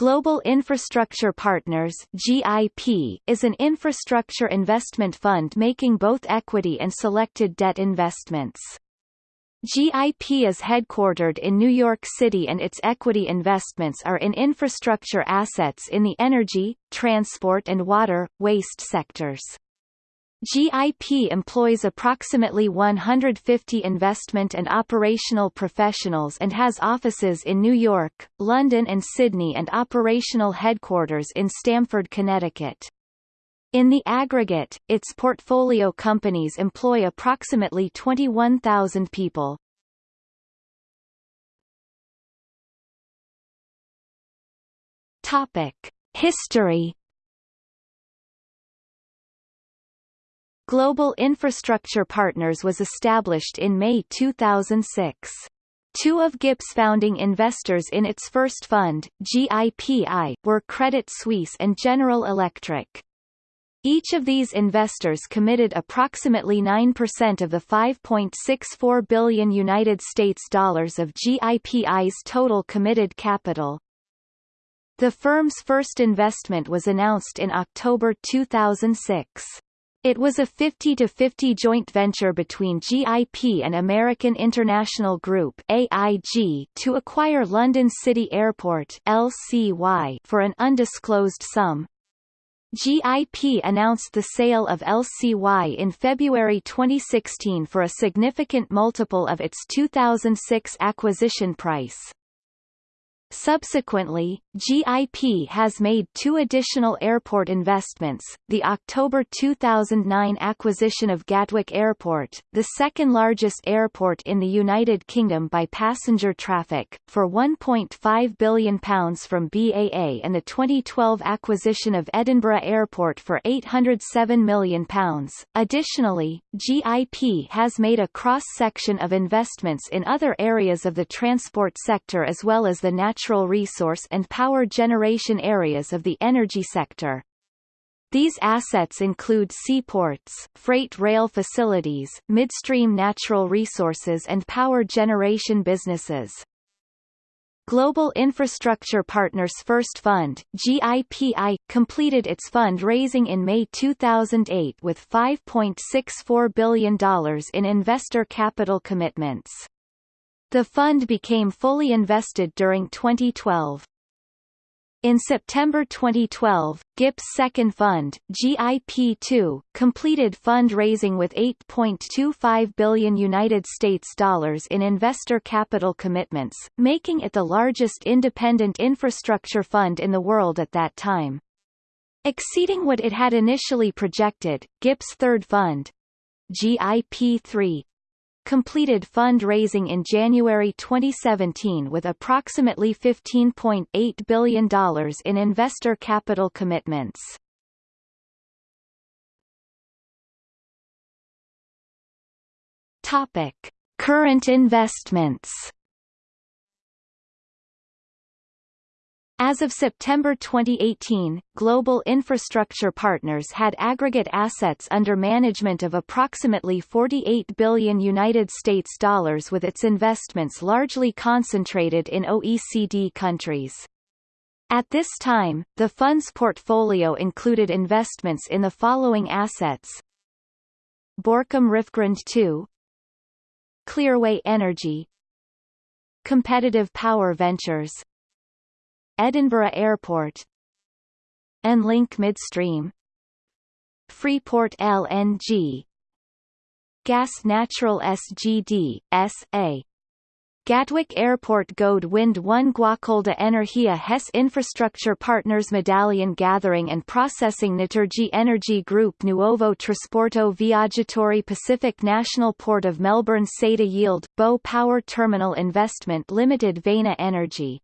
Global Infrastructure Partners GIP, is an infrastructure investment fund making both equity and selected debt investments. GIP is headquartered in New York City and its equity investments are in infrastructure assets in the energy, transport and water, waste sectors. GIP employs approximately 150 investment and operational professionals and has offices in New York, London and Sydney and operational headquarters in Stamford, Connecticut. In the aggregate, its portfolio companies employ approximately 21,000 people. Topic: History Global Infrastructure Partners was established in May 2006. Two of GIP's founding investors in its first fund, GIPI, were Credit Suisse and General Electric. Each of these investors committed approximately 9% of the 5.64 billion United States dollars of GIPI's total committed capital. The firm's first investment was announced in October 2006. It was a 50-50 joint venture between GIP and American International Group AIG to acquire London City Airport LCY for an undisclosed sum. GIP announced the sale of LCY in February 2016 for a significant multiple of its 2006 acquisition price. Subsequently, GIP has made two additional airport investments, the October 2009 acquisition of Gatwick Airport, the second-largest airport in the United Kingdom by passenger traffic, for £1.5 billion from BAA and the 2012 acquisition of Edinburgh Airport for £807 million. Additionally, GIP has made a cross-section of investments in other areas of the transport sector as well as the natural natural resource and power generation areas of the energy sector. These assets include seaports, freight rail facilities, midstream natural resources and power generation businesses. Global Infrastructure Partners First Fund GIPI, completed its fund-raising in May 2008 with $5.64 billion in investor capital commitments. The fund became fully invested during 2012. In September 2012, GIP's second fund, GIP2, completed fundraising with 8.25 billion United States dollars in investor capital commitments, making it the largest independent infrastructure fund in the world at that time. Exceeding what it had initially projected, GIP's third fund, GIP3, completed fund-raising in January 2017 with approximately $15.8 billion in investor capital commitments. Topic: Current investments As of September 2018, Global Infrastructure Partners had aggregate assets under management of approximately 48 billion United States dollars with its investments largely concentrated in OECD countries. At this time, the fund's portfolio included investments in the following assets Borkum Riffgrund 2 Clearway Energy Competitive Power Ventures Edinburgh Airport Enlink Midstream. Freeport LNG Gas Natural SDG, S.A. Gatwick Airport Gode Wind 1 Guacolda Energia Hess Infrastructure Partners Medallion Gathering and Processing Naturgy Energy Group Nuovo Trasporto Viaggiatori Pacific National Port of Melbourne Saeta Yield Bow Power Terminal Investment Limited Vena Energy